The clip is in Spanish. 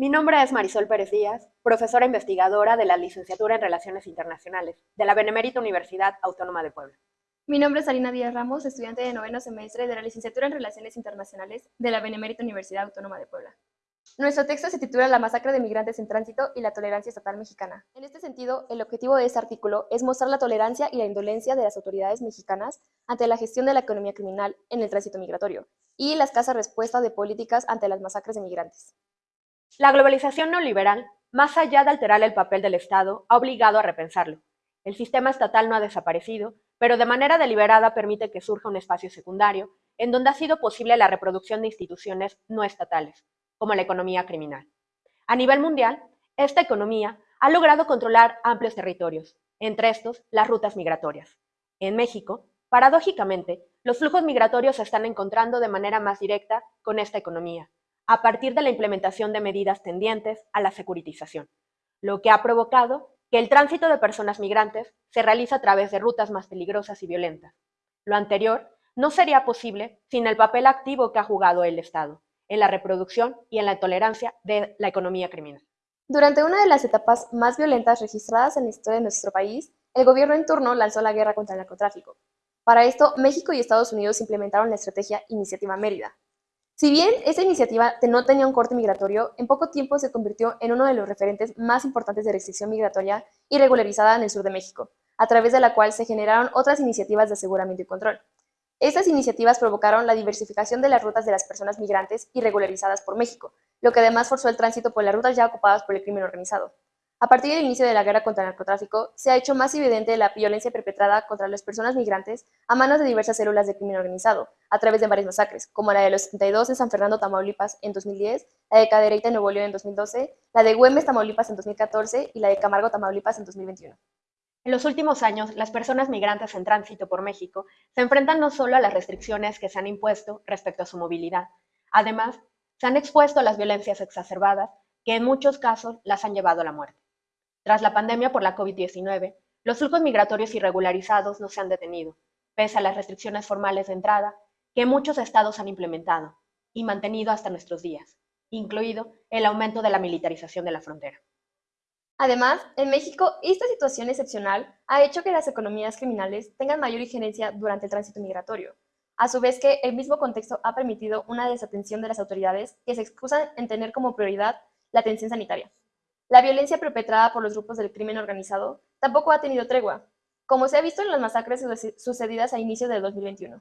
Mi nombre es Marisol Pérez Díaz, profesora investigadora de la Licenciatura en Relaciones Internacionales de la Benemérita Universidad Autónoma de Puebla. Mi nombre es Alina Díaz Ramos, estudiante de noveno semestre de la Licenciatura en Relaciones Internacionales de la Benemérita Universidad Autónoma de Puebla. Nuestro texto se titula La masacre de migrantes en tránsito y la tolerancia estatal mexicana. En este sentido, el objetivo de este artículo es mostrar la tolerancia y la indolencia de las autoridades mexicanas ante la gestión de la economía criminal en el tránsito migratorio y la escasa respuesta de políticas ante las masacres de migrantes. La globalización neoliberal, más allá de alterar el papel del Estado, ha obligado a repensarlo. El sistema estatal no ha desaparecido, pero de manera deliberada permite que surja un espacio secundario en donde ha sido posible la reproducción de instituciones no estatales, como la economía criminal. A nivel mundial, esta economía ha logrado controlar amplios territorios, entre estos las rutas migratorias. En México, paradójicamente, los flujos migratorios se están encontrando de manera más directa con esta economía, a partir de la implementación de medidas tendientes a la securitización, lo que ha provocado que el tránsito de personas migrantes se realiza a través de rutas más peligrosas y violentas. Lo anterior no sería posible sin el papel activo que ha jugado el Estado en la reproducción y en la tolerancia de la economía criminal. Durante una de las etapas más violentas registradas en la historia de nuestro país, el gobierno en turno lanzó la guerra contra el narcotráfico. Para esto, México y Estados Unidos implementaron la estrategia Iniciativa Mérida, si bien esa iniciativa no tenía un corte migratorio, en poco tiempo se convirtió en uno de los referentes más importantes de restricción migratoria y regularizada en el sur de México, a través de la cual se generaron otras iniciativas de aseguramiento y control. Estas iniciativas provocaron la diversificación de las rutas de las personas migrantes y regularizadas por México, lo que además forzó el tránsito por las rutas ya ocupadas por el crimen organizado. A partir del inicio de la guerra contra el narcotráfico, se ha hecho más evidente la violencia perpetrada contra las personas migrantes a manos de diversas células de crimen organizado, a través de varias masacres, como la de los 72 en San Fernando, Tamaulipas en 2010, la de Cadereyta Nuevo León en 2012, la de Güemes, Tamaulipas en 2014 y la de Camargo, Tamaulipas en 2021. En los últimos años, las personas migrantes en tránsito por México se enfrentan no solo a las restricciones que se han impuesto respecto a su movilidad, además, se han expuesto a las violencias exacerbadas que en muchos casos las han llevado a la muerte. Tras la pandemia por la COVID-19, los flujos migratorios irregularizados no se han detenido, pese a las restricciones formales de entrada que muchos estados han implementado y mantenido hasta nuestros días, incluido el aumento de la militarización de la frontera. Además, en México, esta situación excepcional ha hecho que las economías criminales tengan mayor injerencia durante el tránsito migratorio, a su vez que el mismo contexto ha permitido una desatención de las autoridades que se excusan en tener como prioridad la atención sanitaria. La violencia perpetrada por los grupos del crimen organizado tampoco ha tenido tregua, como se ha visto en las masacres sucedidas a inicios del 2021.